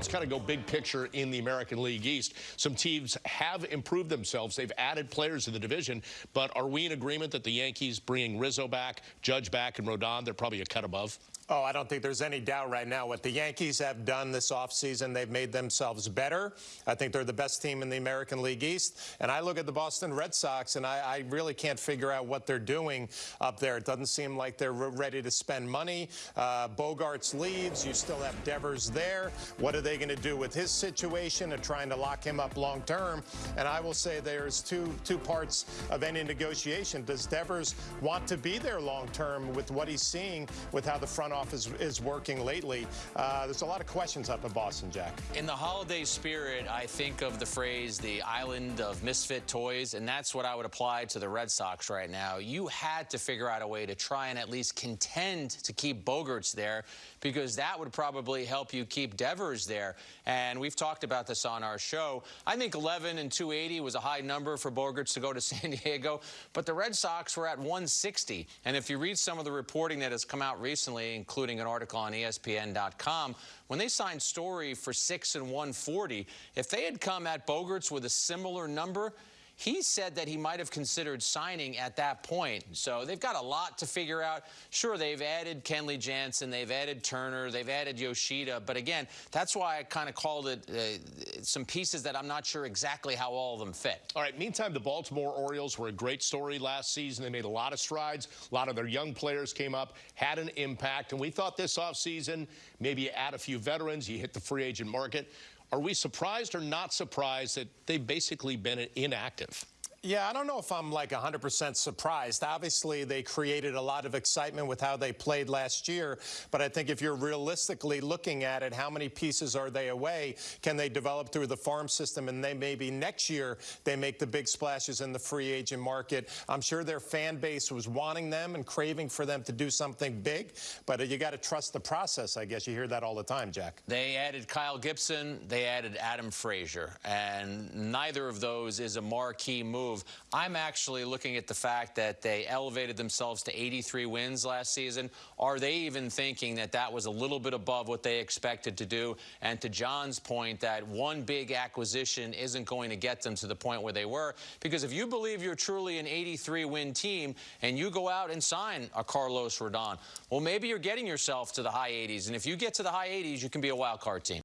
let's kind of go big picture in the American League East. Some teams have improved themselves. They've added players to the division, but are we in agreement that the Yankees bringing Rizzo back, Judge back, and Rodon, they're probably a cut above? Oh, I don't think there's any doubt right now what the Yankees have done this offseason. They've made themselves better. I think they're the best team in the American League East. And I look at the Boston Red Sox, and I, I really can't figure out what they're doing up there. It doesn't seem like they're ready to spend money. Uh, Bogaerts leaves. You still have Devers there. What are they going to do with his situation and trying to lock him up long term? And I will say there's two two parts of any negotiation. Does Devers want to be there long term with what he's seeing with how the front office is working lately? Uh, there's a lot of questions up in Boston, Jack. In the holiday spirit, I think of the phrase the island of misfit toys, and that's what I would apply to the Red Sox right now. You had to figure out a way to try and at least contend to keep Bogaerts there because that would probably help you keep Devers there. And we've talked about this on our show. I think 11 and 280 was a high number for Bogaerts to go to San Diego, but the Red Sox were at 160. And if you read some of the reporting that has come out recently, including an article on ESPN.com, when they signed Story for 6 and 140, if they had come at Bogaerts with a similar number, he said that he might have considered signing at that point. So they've got a lot to figure out. Sure, they've added Kenley Jansen, they've added Turner, they've added Yoshida. But again, that's why I kind of called it uh, some pieces that I'm not sure exactly how all of them fit. All right, meantime, the Baltimore Orioles were a great story last season. They made a lot of strides. A lot of their young players came up, had an impact. And we thought this offseason, maybe you add a few veterans, you hit the free agent market. Are we surprised or not surprised that they've basically been inactive? Yeah, I don't know if I'm like 100% surprised. Obviously, they created a lot of excitement with how they played last year, but I think if you're realistically looking at it, how many pieces are they away? Can they develop through the farm system and they maybe next year they make the big splashes in the free agent market? I'm sure their fan base was wanting them and craving for them to do something big, but you got to trust the process, I guess. You hear that all the time, Jack. They added Kyle Gibson, they added Adam Frazier, and neither of those is a marquee move move. I'm actually looking at the fact that they elevated themselves to 83 wins last season. Are they even thinking that that was a little bit above what they expected to do? And to John's point, that one big acquisition isn't going to get them to the point where they were. Because if you believe you're truly an 83 win team and you go out and sign a Carlos Rodon, well, maybe you're getting yourself to the high 80s. And if you get to the high 80s, you can be a wild card team.